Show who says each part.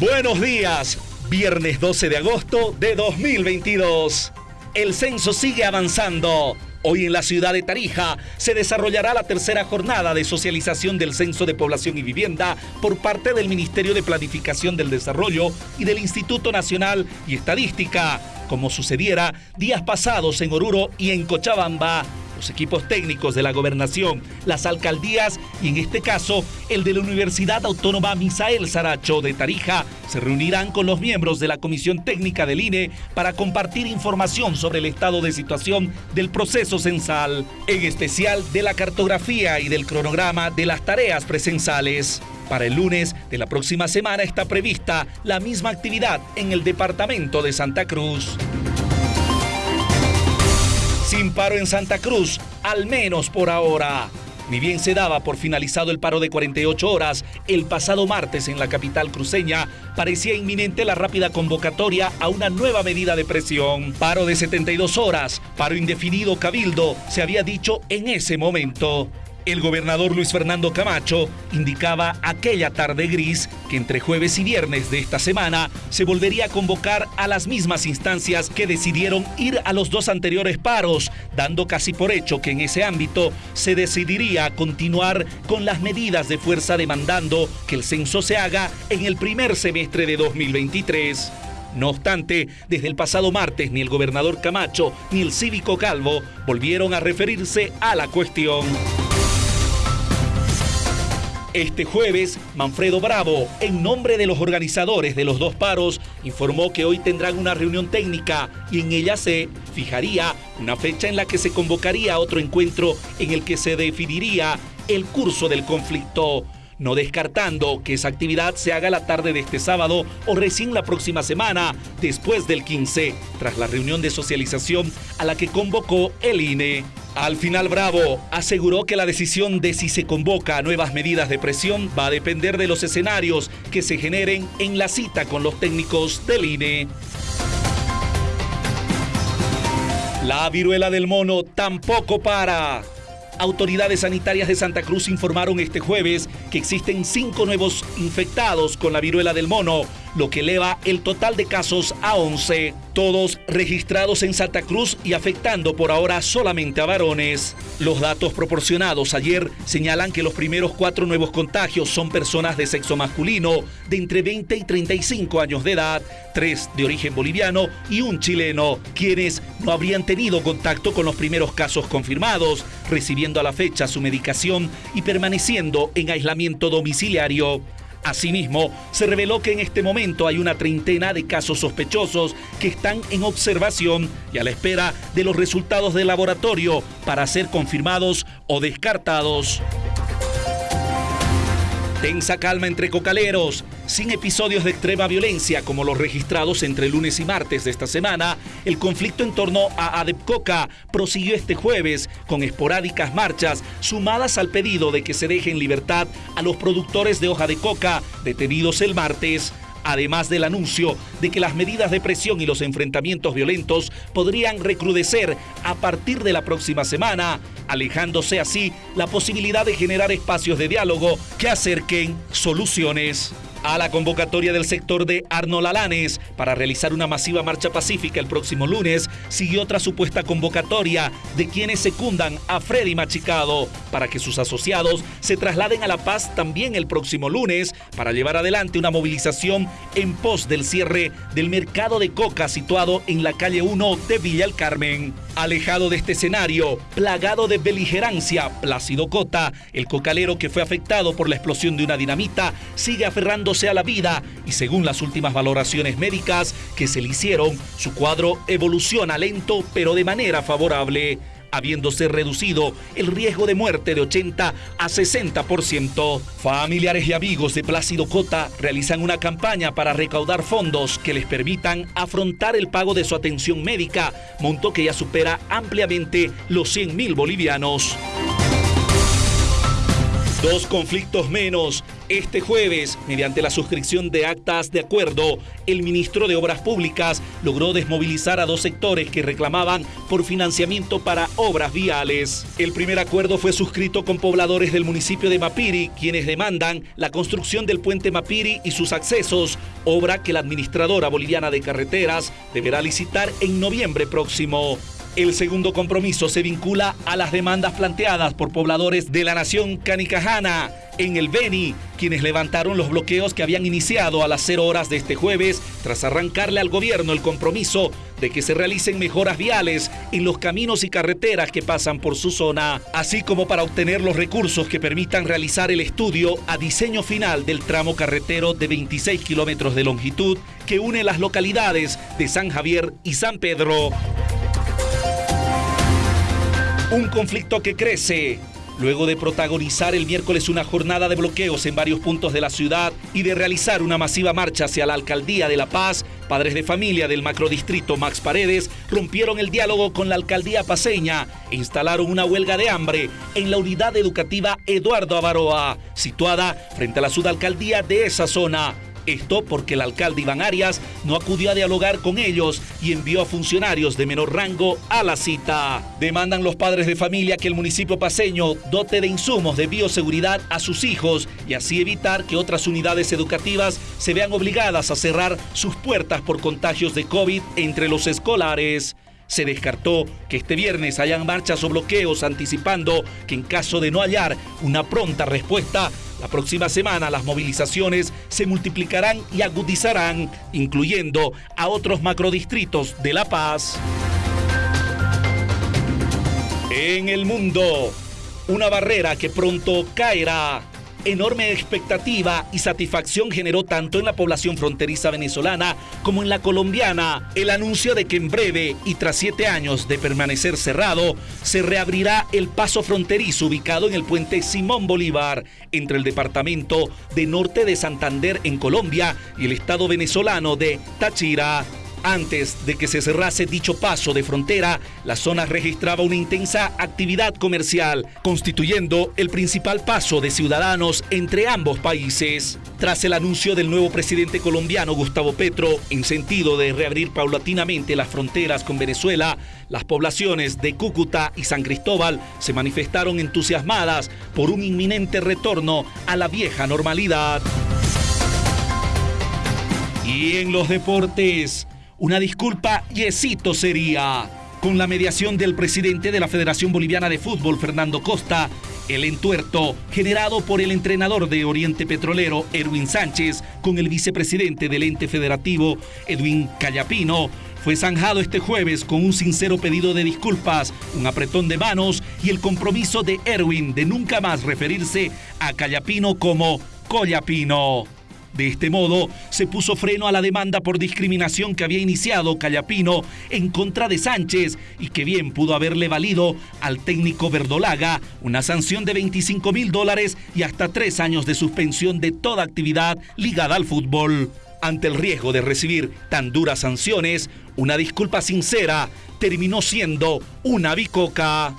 Speaker 1: Buenos días, viernes 12 de agosto de 2022. El censo sigue avanzando. Hoy en la ciudad de Tarija se desarrollará la tercera jornada de socialización del Censo de Población y Vivienda por parte del Ministerio de Planificación del Desarrollo y del Instituto Nacional y Estadística, como sucediera días pasados en Oruro y en Cochabamba los equipos técnicos de la gobernación, las alcaldías y en este caso el de la Universidad Autónoma Misael Saracho de Tarija se reunirán con los miembros de la Comisión Técnica del INE para compartir información sobre el estado de situación del proceso censal, en especial de la cartografía y del cronograma de las tareas presensales. Para el lunes de la próxima semana está prevista la misma actividad en el departamento de Santa Cruz. Sin paro en Santa Cruz, al menos por ahora. Ni bien se daba por finalizado el paro de 48 horas, el pasado martes en la capital cruceña parecía inminente la rápida convocatoria a una nueva medida de presión. Paro de 72 horas, paro indefinido cabildo, se había dicho en ese momento. El gobernador Luis Fernando Camacho indicaba aquella tarde gris que entre jueves y viernes de esta semana se volvería a convocar a las mismas instancias que decidieron ir a los dos anteriores paros, dando casi por hecho que en ese ámbito se decidiría continuar con las medidas de fuerza demandando que el censo se haga en el primer semestre de 2023. No obstante, desde el pasado martes ni el gobernador Camacho ni el cívico Calvo volvieron a referirse a la cuestión. Este jueves, Manfredo Bravo, en nombre de los organizadores de los dos paros, informó que hoy tendrán una reunión técnica y en ella se fijaría una fecha en la que se convocaría otro encuentro en el que se definiría el curso del conflicto no descartando que esa actividad se haga la tarde de este sábado o recién la próxima semana, después del 15, tras la reunión de socialización a la que convocó el INE. Al final Bravo aseguró que la decisión de si se convoca a nuevas medidas de presión va a depender de los escenarios que se generen en la cita con los técnicos del INE. La viruela del mono tampoco para. Autoridades sanitarias de Santa Cruz informaron este jueves existen cinco nuevos infectados con la viruela del mono, lo que eleva el total de casos a 11, todos registrados en Santa Cruz y afectando por ahora solamente a varones. Los datos proporcionados ayer señalan que los primeros cuatro nuevos contagios son personas de sexo masculino de entre 20 y 35 años de edad, tres de origen boliviano y un chileno, quienes no habrían tenido contacto con los primeros casos confirmados, recibiendo a la fecha su medicación y permaneciendo en aislamiento domiciliario. Asimismo, se reveló que en este momento hay una treintena de casos sospechosos que están en observación y a la espera de los resultados del laboratorio para ser confirmados o descartados. Tensa calma entre cocaleros. Sin episodios de extrema violencia como los registrados entre lunes y martes de esta semana, el conflicto en torno a Adepcoca prosiguió este jueves con esporádicas marchas sumadas al pedido de que se deje en libertad a los productores de hoja de coca detenidos el martes además del anuncio de que las medidas de presión y los enfrentamientos violentos podrían recrudecer a partir de la próxima semana, alejándose así la posibilidad de generar espacios de diálogo que acerquen soluciones a la convocatoria del sector de Arnold Alanes para realizar una masiva marcha pacífica el próximo lunes, siguió otra supuesta convocatoria de quienes secundan a Freddy Machicado para que sus asociados se trasladen a La Paz también el próximo lunes para llevar adelante una movilización en pos del cierre del mercado de coca situado en la calle 1 de Villa el Carmen. Alejado de este escenario, plagado de beligerancia, Plácido Cota, el cocalero que fue afectado por la explosión de una dinamita, sigue aferrándose a la vida y según las últimas valoraciones médicas que se le hicieron, su cuadro evoluciona lento pero de manera favorable habiéndose reducido el riesgo de muerte de 80 a 60%. Familiares y amigos de Plácido Cota realizan una campaña para recaudar fondos que les permitan afrontar el pago de su atención médica, monto que ya supera ampliamente los 100 mil bolivianos. Dos conflictos menos Este jueves, mediante la suscripción de actas de acuerdo, el ministro de Obras Públicas logró desmovilizar a dos sectores que reclamaban por financiamiento para obras viales. El primer acuerdo fue suscrito con pobladores del municipio de Mapiri, quienes demandan la construcción del puente Mapiri y sus accesos, obra que la administradora boliviana de carreteras deberá licitar en noviembre próximo. El segundo compromiso se vincula a las demandas planteadas por pobladores de la nación canicajana en el Beni, quienes levantaron los bloqueos que habían iniciado a las 0 horas de este jueves tras arrancarle al gobierno el compromiso de que se realicen mejoras viales en los caminos y carreteras que pasan por su zona, así como para obtener los recursos que permitan realizar el estudio a diseño final del tramo carretero de 26 kilómetros de longitud que une las localidades de San Javier y San Pedro. Un conflicto que crece. Luego de protagonizar el miércoles una jornada de bloqueos en varios puntos de la ciudad y de realizar una masiva marcha hacia la alcaldía de La Paz, padres de familia del macrodistrito Max Paredes rompieron el diálogo con la alcaldía paseña e instalaron una huelga de hambre en la unidad educativa Eduardo Avaroa, situada frente a la sudalcaldía de esa zona. Esto porque el alcalde Iván Arias no acudió a dialogar con ellos y envió a funcionarios de menor rango a la cita. Demandan los padres de familia que el municipio paseño dote de insumos de bioseguridad a sus hijos y así evitar que otras unidades educativas se vean obligadas a cerrar sus puertas por contagios de COVID entre los escolares. Se descartó que este viernes hayan marchas o bloqueos anticipando que en caso de no hallar una pronta respuesta, la próxima semana las movilizaciones se multiplicarán y agudizarán, incluyendo a otros macrodistritos de La Paz. En el mundo, una barrera que pronto caerá enorme expectativa y satisfacción generó tanto en la población fronteriza venezolana como en la colombiana el anuncio de que en breve y tras siete años de permanecer cerrado, se reabrirá el paso fronterizo ubicado en el puente Simón Bolívar entre el departamento de Norte de Santander en Colombia y el estado venezolano de Táchira. Antes de que se cerrase dicho paso de frontera, la zona registraba una intensa actividad comercial, constituyendo el principal paso de ciudadanos entre ambos países. Tras el anuncio del nuevo presidente colombiano Gustavo Petro en sentido de reabrir paulatinamente las fronteras con Venezuela, las poblaciones de Cúcuta y San Cristóbal se manifestaron entusiasmadas por un inminente retorno a la vieja normalidad. Y en los deportes, una disculpa yesito sería. Con la mediación del presidente de la Federación Boliviana de Fútbol, Fernando Costa, el entuerto generado por el entrenador de Oriente Petrolero, Erwin Sánchez, con el vicepresidente del ente federativo, Edwin Callapino, fue zanjado este jueves con un sincero pedido de disculpas, un apretón de manos y el compromiso de Erwin de nunca más referirse a Callapino como Collapino. De este modo, se puso freno a la demanda por discriminación que había iniciado Callapino en contra de Sánchez y que bien pudo haberle valido al técnico Verdolaga una sanción de 25 mil dólares y hasta tres años de suspensión de toda actividad ligada al fútbol. Ante el riesgo de recibir tan duras sanciones, una disculpa sincera terminó siendo una bicoca.